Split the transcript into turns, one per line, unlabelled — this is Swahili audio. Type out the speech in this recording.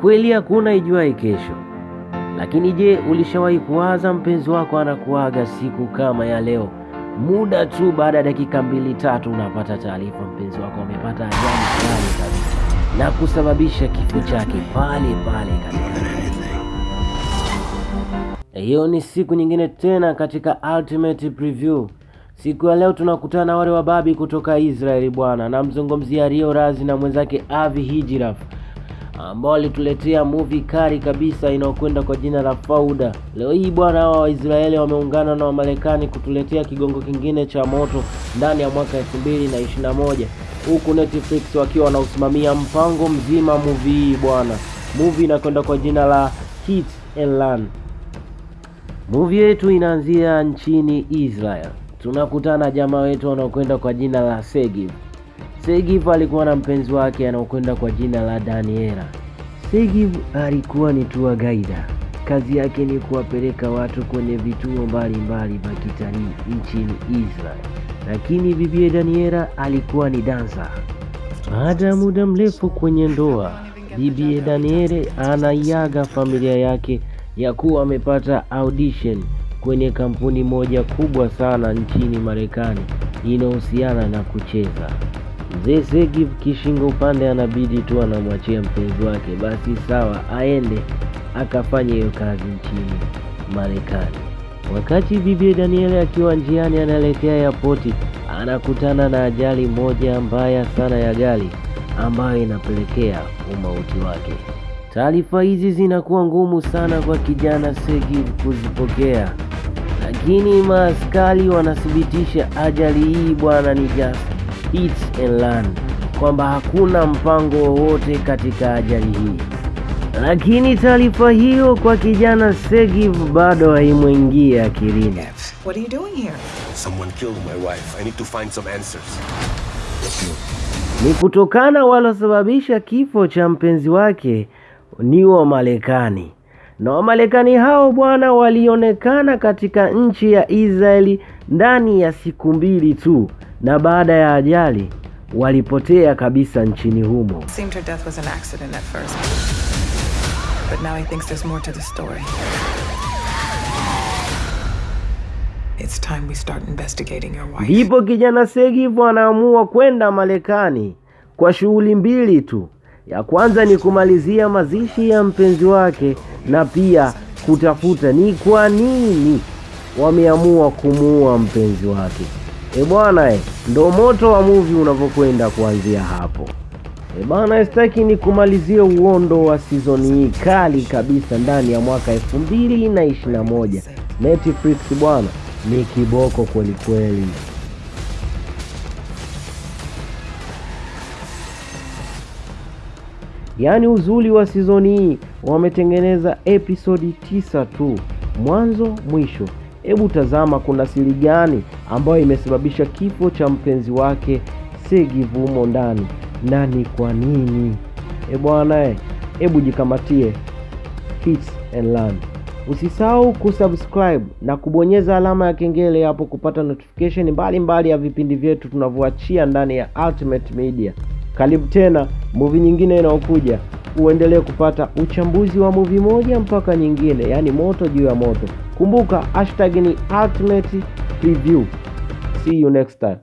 kweli hakuna ijuaye kesho, lakini je, ulishawahi kuwaza mpenzi wako anakuaga siku kama ya leo? Muda tu baada ya dakika mbili tatu, unapata taarifa mpenzi wako amepata ajali kali kabisa na kusababisha kifo chake pale pale katika hiyo ni siku nyingine tena katika Ultimate Preview. Siku ya leo tunakutana na wale wababi kutoka Israeli bwana, namzungumzia Rio Razi na mwenzake Avi Hijraf ambao walituletea movie kali kabisa inayokwenda kwa jina la Fauda. Leo hii bwana, hawa Waisraeli wameungana na Wamarekani kutuletea kigongo kingine cha moto ndani ya mwaka 2021 huku Netflix wakiwa wanausimamia mpango mzima movie hii bwana. Movie inakwenda kwa jina la Hit and Run. Movie yetu inaanzia nchini Israel. Tunakutana jamaa wetu wanaokwenda kwa jina la Segiv. Segiv alikuwa na mpenzi wake anaokwenda kwa jina la Daniela. Segiv alikuwa ni tour guide. Kazi yake ni kuwapeleka watu kwenye vituo mbalimbali vya kitalii nchini Israel, lakini bibie Daniela alikuwa ni dansa. Baada ya muda mrefu kwenye ndoa, bibie Daniele anaiaga familia yake ya kuwa amepata audition kwenye kampuni moja kubwa sana nchini Marekani inayohusiana na kucheza. Mzee Segiv kishingo upande anabidi tu anamwachia mpenzi wake, basi sawa, aende akafanya hiyo kazi nchini Marekani. Wakati bibi Daniel akiwa njiani anaelekea airport, anakutana na ajali moja mbaya sana ya gari ambayo inapelekea umauti wake. Taarifa hizi zinakuwa ngumu sana kwa kijana Segi kuzipokea, lakini maaskari wanathibitisha ajali hii bwana ni just hit and learn, kwamba hakuna mpango wowote katika ajali hii. Lakini taarifa hiyo kwa kijana Segiv bado haimwingia akilini.
What are you doing here?
Someone killed my wife. I need to find some answers.
Ni kutokana walosababisha kifo cha mpenzi wake ni Wamarekani, na Wamarekani hao bwana walionekana katika nchi ya Israeli ndani ya siku mbili tu, na baada ya ajali walipotea kabisa nchini humo. Ndipo kijana Segiv anaamua kwenda Marekani kwa shughuli mbili tu. Ya kwanza ni kumalizia mazishi ya mpenzi wake na pia kutafuta ni kwa nini wameamua kumuua mpenzi wake. E bwana e, ndo moto wa muvi unavyokwenda kuanzia hapo. E bwana, sitaki ni kumalizie uondo wa sizoni hii kali kabisa ndani ya mwaka elfu mbili na ishirini na moja. Netflix bwana ni kiboko kweli Yaani uzuri wa sizoni hii wametengeneza episodi tisa tu mwanzo mwisho. Hebu tazama kuna siri gani ambayo imesababisha kifo cha mpenzi wake Segiv humo ndani na ni kwa nini? E bwana e, hebu jikamatie Hits and Learn. Usisahau kusubscribe na kubonyeza alama ya kengele hapo kupata notification mbalimbali mbali ya vipindi vyetu tunavyoachia ndani ya Ultimate Media. Karibu tena movie nyingine inayokuja, uendelee kupata uchambuzi wa movie moja mpaka nyingine, yaani moto juu ya moto. Kumbuka hashtag ni Ultimate Preview. See you next time.